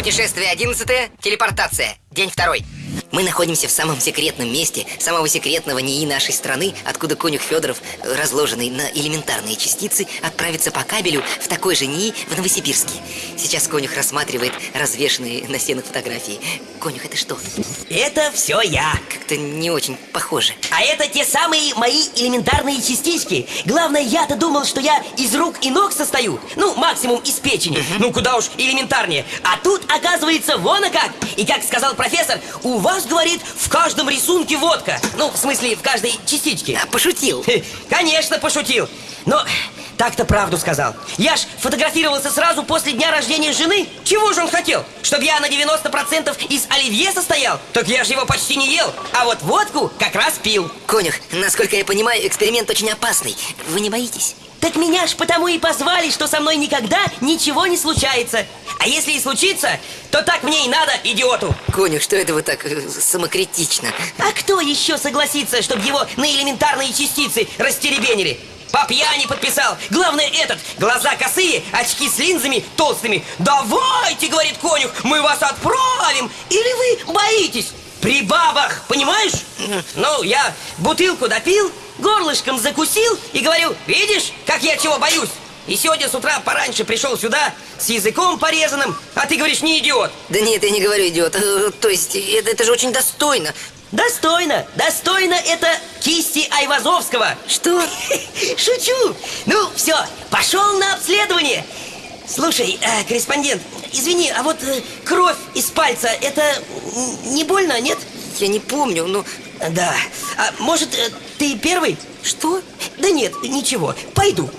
Путешествие 11 телепортация. День второй. Мы находимся в самом секретном месте самого секретного НИИ нашей страны, откуда конюх Федоров, э, разложенный на элементарные частицы, отправится по кабелю в такой же НИИ в Новосибирске. Сейчас конюх рассматривает развешенные на стенах фотографии. Конюх, это что? Это все я. Как-то не очень похоже. А это те самые мои элементарные частички. Главное, я-то думал, что я из рук и ног состою. Ну, максимум из печени. Ну, куда уж элементарнее. А тут, оказывается, вон и как. И как сказал профессор, у вас, говорит, в каждом рисунке водка. Ну, в смысле, в каждой частичке. А, пошутил. Конечно, пошутил. Но так-то правду сказал. Я ж фотографировался сразу после дня рождения жены. Чего же он хотел? Чтобы я на 90% из оливье состоял? Так я же его почти не ел. А вот водку как раз пил. Конюх, насколько я понимаю, эксперимент очень опасный. Вы не боитесь? Так меня ж потому и позвали, что со мной никогда ничего не случается. А если и случится, то так мне и надо, идиоту. Конюх, что это вы так э, самокритично? А кто еще согласится, чтобы его на элементарные частицы растеребенили? По пьяни подписал. Главное этот. Глаза косые, очки с линзами толстыми. Давайте, говорит конюх, мы вас отправим. Или вы боитесь? При бабах, понимаешь? Ну, я бутылку допил, горлышком закусил и говорю, видишь, как я чего боюсь? И сегодня с утра пораньше пришел сюда с языком порезанным, а ты говоришь, не идиот. Да нет, я не говорю, идиот. Э, То есть, это, это же очень достойно. Достойно, достойно это кисти Айвазовского. Что? Шучу. Ну, все, пошел на обследование. Слушай, э, корреспондент, извини, а вот э, кровь из пальца, это не больно, нет? Я не помню, но... Да. А может, э, ты первый? Что? Да нет, ничего, пойду.